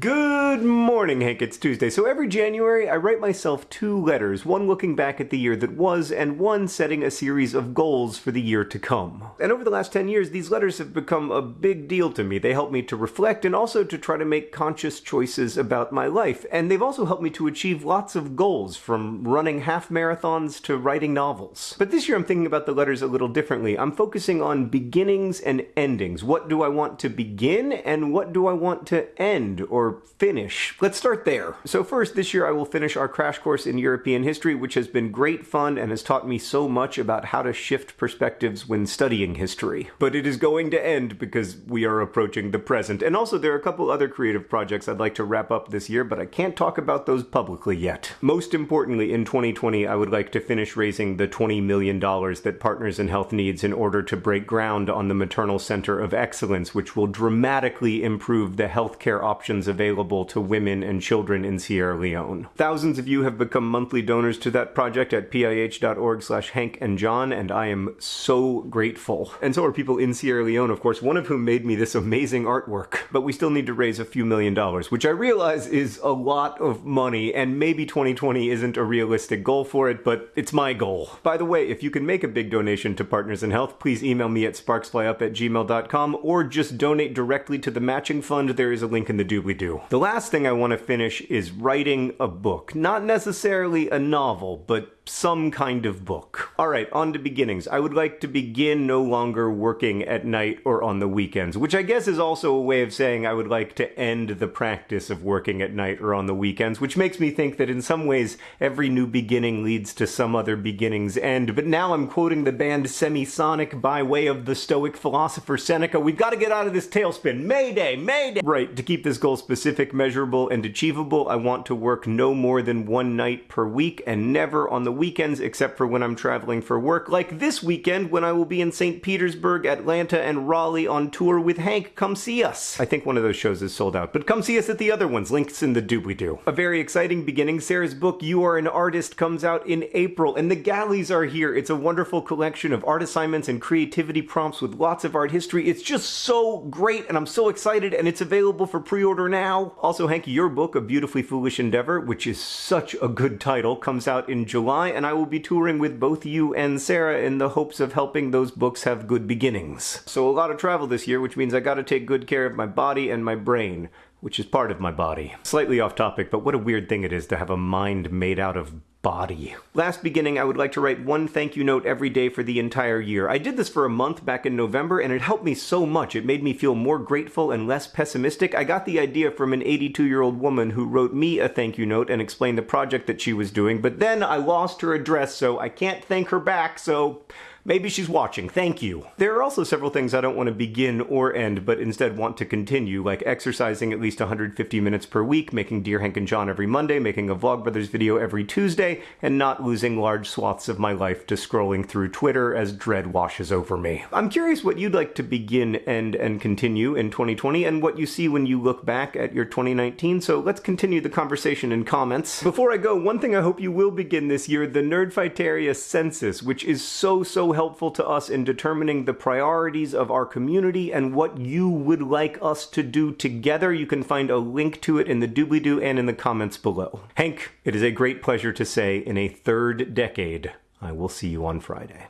Good morning, Hank. It's Tuesday. So every January, I write myself two letters, one looking back at the year that was, and one setting a series of goals for the year to come. And over the last 10 years, these letters have become a big deal to me. They help me to reflect and also to try to make conscious choices about my life. And they've also helped me to achieve lots of goals, from running half marathons to writing novels. But this year, I'm thinking about the letters a little differently. I'm focusing on beginnings and endings. What do I want to begin, and what do I want to end? Or finish. Let's start there. So first, this year I will finish our crash course in European history, which has been great fun and has taught me so much about how to shift perspectives when studying history. But it is going to end because we are approaching the present. And also there are a couple other creative projects I'd like to wrap up this year, but I can't talk about those publicly yet. Most importantly, in 2020, I would like to finish raising the $20 million that Partners in Health needs in order to break ground on the Maternal Center of Excellence, which will dramatically improve the healthcare options available to women and children in Sierra Leone. Thousands of you have become monthly donors to that project at pih.org slash Hank and John, and I am so grateful. And so are people in Sierra Leone, of course, one of whom made me this amazing artwork. But we still need to raise a few million dollars, which I realize is a lot of money, and maybe 2020 isn't a realistic goal for it, but it's my goal. By the way, if you can make a big donation to Partners in Health, please email me at sparksflyup at gmail.com or just donate directly to the matching fund. There is a link in the doobly do. The last thing I want to finish is writing a book. Not necessarily a novel, but some kind of book. Alright, on to beginnings. I would like to begin no longer working at night or on the weekends, which I guess is also a way of saying I would like to end the practice of working at night or on the weekends, which makes me think that in some ways every new beginning leads to some other beginning's end. But now I'm quoting the band Semisonic by way of the Stoic philosopher Seneca. We've got to get out of this tailspin. Mayday! Mayday! Right, to keep this goal specific, measurable, and achievable, I want to work no more than one night per week and never on the weekends except for when I'm traveling for work, like this weekend when I will be in St. Petersburg, Atlanta, and Raleigh on tour with Hank. Come see us. I think one of those shows is sold out, but come see us at the other ones. Links in the doobly-doo. A very exciting beginning. Sarah's book, You Are an Artist, comes out in April, and the galleys are here. It's a wonderful collection of art assignments and creativity prompts with lots of art history. It's just so great, and I'm so excited, and it's available for pre-order now. Also, Hank, your book, A Beautifully Foolish Endeavor, which is such a good title, comes out in July and I will be touring with both you and Sarah in the hopes of helping those books have good beginnings. So a lot of travel this year, which means I gotta take good care of my body and my brain which is part of my body. Slightly off topic, but what a weird thing it is to have a mind made out of body. Last beginning, I would like to write one thank you note every day for the entire year. I did this for a month back in November, and it helped me so much. It made me feel more grateful and less pessimistic. I got the idea from an 82 year old woman who wrote me a thank you note and explained the project that she was doing, but then I lost her address, so I can't thank her back, so Maybe she's watching. Thank you. There are also several things I don't want to begin or end, but instead want to continue, like exercising at least 150 minutes per week, making Dear Hank and John every Monday, making a Vlogbrothers video every Tuesday, and not losing large swaths of my life to scrolling through Twitter as dread washes over me. I'm curious what you'd like to begin, end, and continue in 2020, and what you see when you look back at your 2019, so let's continue the conversation in comments. Before I go, one thing I hope you will begin this year, the Nerdfighteria Census, which is so, so helpful to us in determining the priorities of our community and what you would like us to do together. You can find a link to it in the doobly-doo and in the comments below. Hank, it is a great pleasure to say in a third decade, I will see you on Friday.